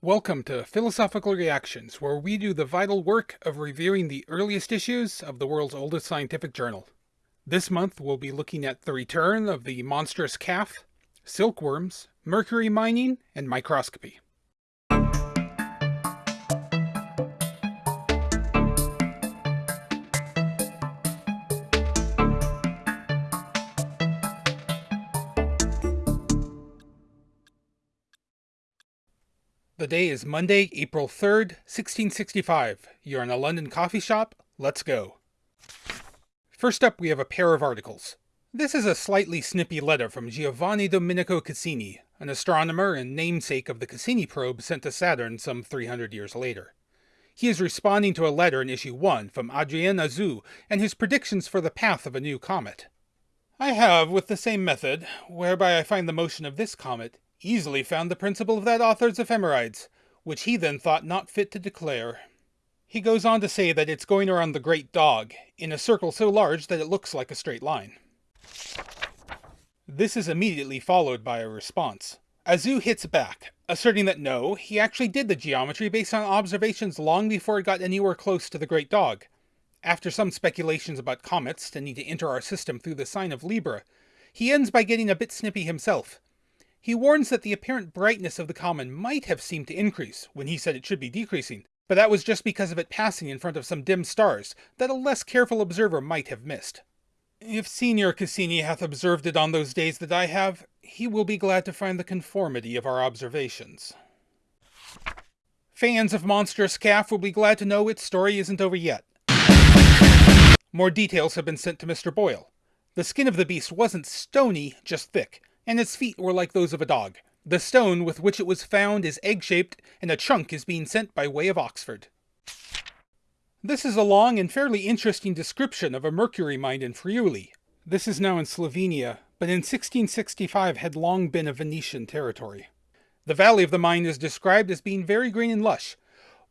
Welcome to Philosophical Reactions, where we do the vital work of reviewing the earliest issues of the world's oldest scientific journal. This month we'll be looking at the return of the monstrous calf, silkworms, mercury mining, and microscopy. The day is Monday, April 3rd, 1665. You're in a London coffee shop. Let's go. First up, we have a pair of articles. This is a slightly snippy letter from Giovanni Domenico Cassini, an astronomer and namesake of the Cassini probe sent to Saturn some 300 years later. He is responding to a letter in issue 1 from Adrien Auzout and his predictions for the path of a new comet. I have, with the same method, whereby I find the motion of this comet, easily found the principle of that author's ephemerides, which he then thought not fit to declare. He goes on to say that it's going around the Great Dog, in a circle so large that it looks like a straight line. This is immediately followed by a response. Auzout hits back, asserting that no, he actually did the geometry based on observations long before it got anywhere close to the Great Dog. After some speculations about comets tending to enter our system through the sign of Libra, he ends by getting a bit snippy himself, he warns that the apparent brightness of the comet might have seemed to increase, when he said it should be decreasing, but that was just because of it passing in front of some dim stars that a less careful observer might have missed. If Signor Cassini hath observed it on those days that I have, he will be glad to find the conformity of our observations. Fans of Monstrous Calf will be glad to know its story isn't over yet. More details have been sent to Mr. Boyle. The skin of the beast wasn't stony, just thick, and its feet were like those of a dog. The stone with which it was found is egg-shaped, and a chunk is being sent by way of Oxford. This is a long and fairly interesting description of a mercury mine in Friuli. This is now in Slovenia, but in 1665 had long been a Venetian territory. The valley of the mine is described as being very green and lush,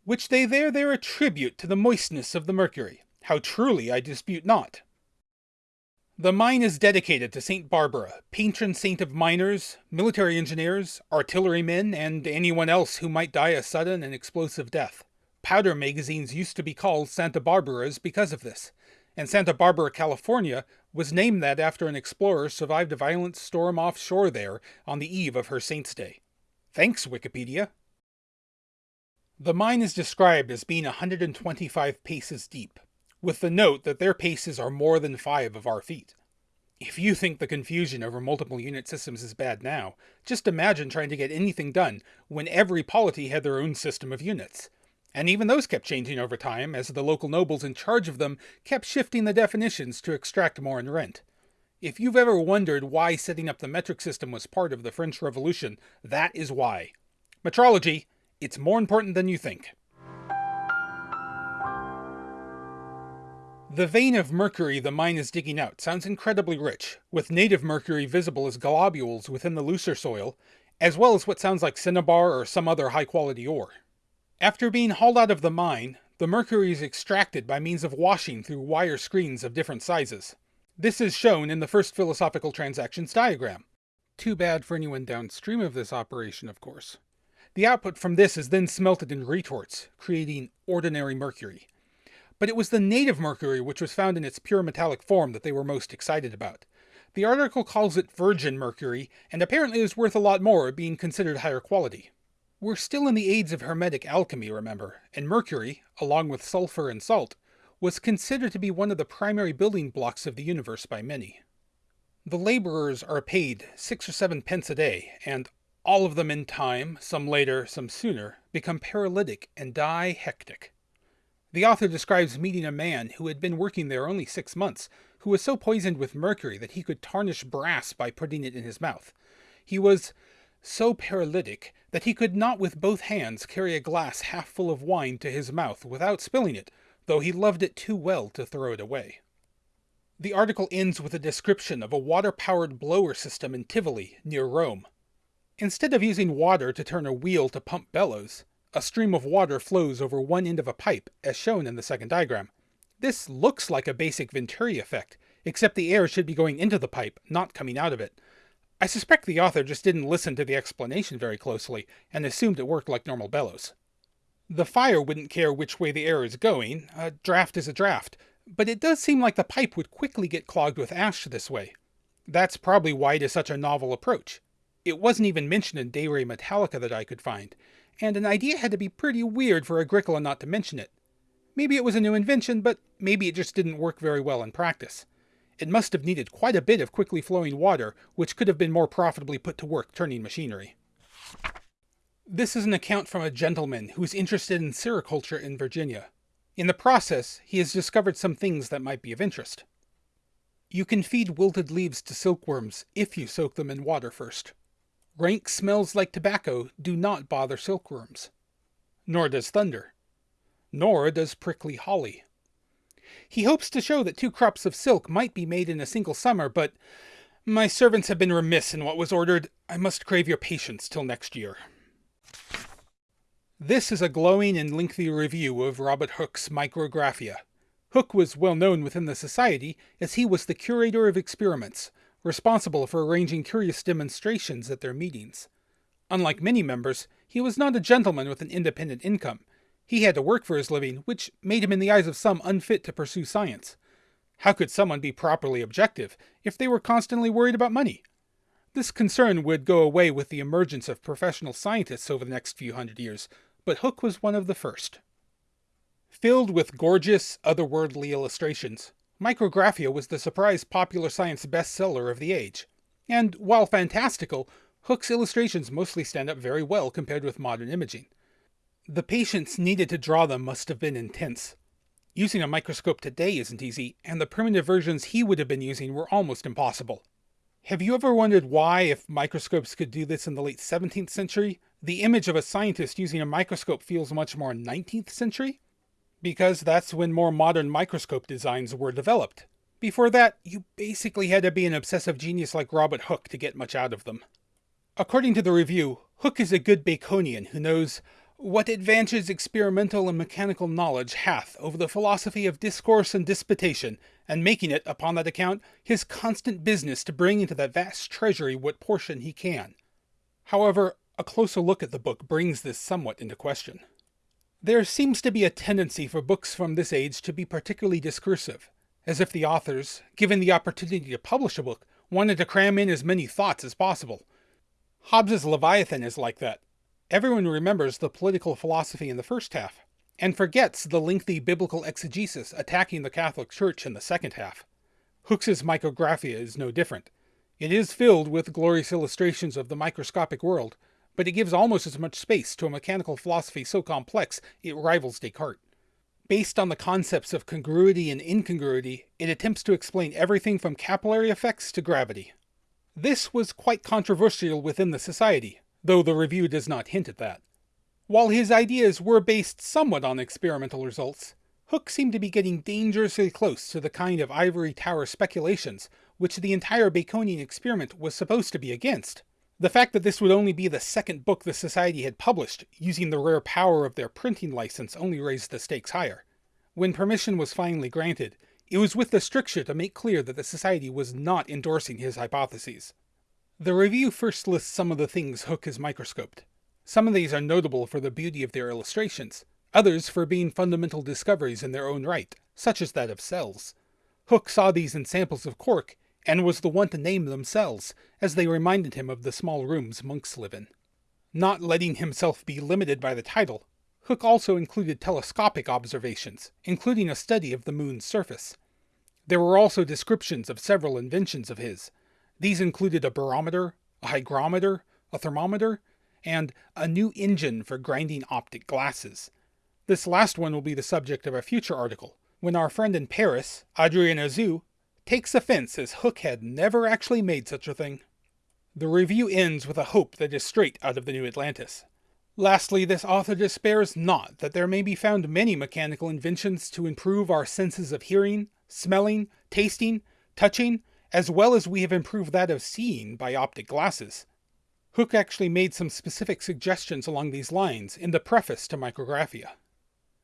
which they there there attribute to the moistness of the mercury. How truly I dispute not. The mine is dedicated to St. Barbara, patron saint of miners, military engineers, artillerymen, and anyone else who might die a sudden and explosive death. Powder magazines used to be called Santa Barbaras because of this, and Santa Barbara, California was named that after an explorer survived a violent storm offshore there on the eve of her saint's day. Thanks, Wikipedia. The mine is described as being 125 paces deep, with the note that their paces are more than five of our feet. If you think the confusion over multiple unit systems is bad now, just imagine trying to get anything done when every polity had their own system of units. And even those kept changing over time, as the local nobles in charge of them kept shifting the definitions to extract more in rent. If you've ever wondered why setting up the metric system was part of the French Revolution, that is why. Metrology, it's more important than you think. The vein of mercury the mine is digging out sounds incredibly rich, with native mercury visible as globules within the looser soil, as well as what sounds like cinnabar or some other high-quality ore. After being hauled out of the mine, the mercury is extracted by means of washing through wire screens of different sizes. This is shown in the first philosophical transactions diagram. Too bad for anyone downstream of this operation, of course. The output from this is then smelted in retorts, creating ordinary mercury but it was the native mercury which was found in its pure metallic form that they were most excited about. The article calls it virgin mercury, and apparently is worth a lot more, being considered higher quality. We're still in the age of hermetic alchemy, remember, and mercury, along with sulfur and salt, was considered to be one of the primary building blocks of the universe by many. The laborers are paid six or seven pence a day, and all of them in time, some later, some sooner, become paralytic and die hectic. The author describes meeting a man who had been working there only six months, who was so poisoned with mercury that he could tarnish brass by putting it in his mouth. He was so paralytic that he could not with both hands carry a glass half full of wine to his mouth without spilling it, though he loved it too well to throw it away. The article ends with a description of a water-powered blower system in Tivoli, near Rome. Instead of using water to turn a wheel to pump bellows, a stream of water flows over one end of a pipe, as shown in the second diagram. This looks like a basic Venturi effect, except the air should be going into the pipe, not coming out of it. I suspect the author just didn't listen to the explanation very closely and assumed it worked like normal bellows. The fire wouldn't care which way the air is going, a draft is a draft, but it does seem like the pipe would quickly get clogged with ash this way. That's probably why it is such a novel approach. It wasn't even mentioned in De Re Metallica that I could find, and an idea had to be pretty weird for Agricola not to mention it. Maybe it was a new invention, but maybe it just didn't work very well in practice. It must have needed quite a bit of quickly flowing water, which could have been more profitably put to work turning machinery. This is an account from a gentleman who is interested in sericulture in Virginia. In the process, he has discovered some things that might be of interest. You can feed wilted leaves to silkworms if you soak them in water first. Rank smells like tobacco do not bother silkworms. Nor does thunder. Nor does prickly holly. He hopes to show that two crops of silk might be made in a single summer, but my servants have been remiss in what was ordered. I must crave your patience till next year. This is a glowing and lengthy review of Robert Hooke's Micrographia. Hooke was well known within the Society as he was the curator of experiments, responsible for arranging curious demonstrations at their meetings. Unlike many members, he was not a gentleman with an independent income, he had to work for his living, which made him in the eyes of some unfit to pursue science. How could someone be properly objective if they were constantly worried about money? This concern would go away with the emergence of professional scientists over the next few hundred years, but Hooke was one of the first. Filled with gorgeous, otherworldly illustrations, Micrographia was the surprise popular science bestseller of the age. And while fantastical, Hooke's illustrations mostly stand up very well compared with modern imaging. The patience needed to draw them must have been intense. Using a microscope today isn't easy, and the primitive versions he would have been using were almost impossible. Have you ever wondered why, if microscopes could do this in the late 17th century, the image of a scientist using a microscope feels much more 19th century? Because that's when more modern microscope designs were developed. Before that, you basically had to be an obsessive genius like Robert Hooke to get much out of them. According to the review, Hooke is a good Baconian who knows what advantages experimental and mechanical knowledge hath over the philosophy of discourse and disputation, and making it, upon that account, his constant business to bring into that vast treasury what portion he can. However, a closer look at the book brings this somewhat into question. There seems to be a tendency for books from this age to be particularly discursive, as if the authors, given the opportunity to publish a book, wanted to cram in as many thoughts as possible. Hobbes's Leviathan is like that, Everyone remembers the political philosophy in the first half, and forgets the lengthy biblical exegesis attacking the Catholic Church in the second half. Hooke's Micrographia is no different. It is filled with glorious illustrations of the microscopic world, but it gives almost as much space to a mechanical philosophy so complex it rivals Descartes. Based on the concepts of congruity and incongruity, it attempts to explain everything from capillary effects to gravity. This was quite controversial within the society, though the review does not hint at that. While his ideas were based somewhat on experimental results, Hooke seemed to be getting dangerously close to the kind of ivory tower speculations which the entire Baconian experiment was supposed to be against. The fact that this would only be the second book the Society had published using the rare power of their printing license only raised the stakes higher. When permission was finally granted, it was with the stricture to make clear that the Society was not endorsing his hypotheses. The review first lists some of the things Hooke has microscoped. Some of these are notable for the beauty of their illustrations, others for being fundamental discoveries in their own right, such as that of cells. Hooke saw these in samples of cork, and was the one to name them cells, as they reminded him of the small rooms monks live in. Not letting himself be limited by the title, Hooke also included telescopic observations, including a study of the moon's surface. There were also descriptions of several inventions of his, these included a barometer, a hygrometer, a thermometer, and a new engine for grinding optic glasses. This last one will be the subject of a future article, when our friend in Paris, Adrien Auzout, takes offense as Hooke had never actually made such a thing. The review ends with a hope that is straight out of the New Atlantis. Lastly, this author despairs not that there may be found many mechanical inventions to improve our senses of hearing, smelling, tasting, touching, as well as we have improved that of seeing by optic glasses. Hooke actually made some specific suggestions along these lines in the preface to Micrographia.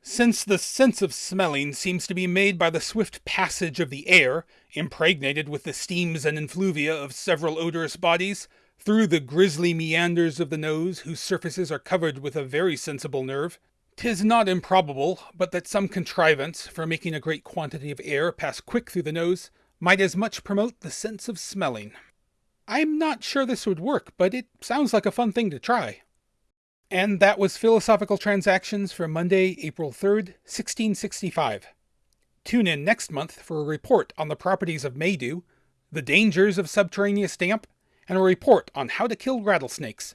Since the sense of smelling seems to be made by the swift passage of the air, impregnated with the steams and effluvia of several odorous bodies, through the grisly meanders of the nose, whose surfaces are covered with a very sensible nerve, 'tis not improbable but that some contrivance for making a great quantity of air pass quick through the nose might as much promote the sense of smelling. I'm not sure this would work, but it sounds like a fun thing to try. And that was Philosophical Transactions for Monday, April 3rd, 1665. Tune in next month for a report on the properties of Maydew, the dangers of subterraneous damp, and a report on how to kill rattlesnakes.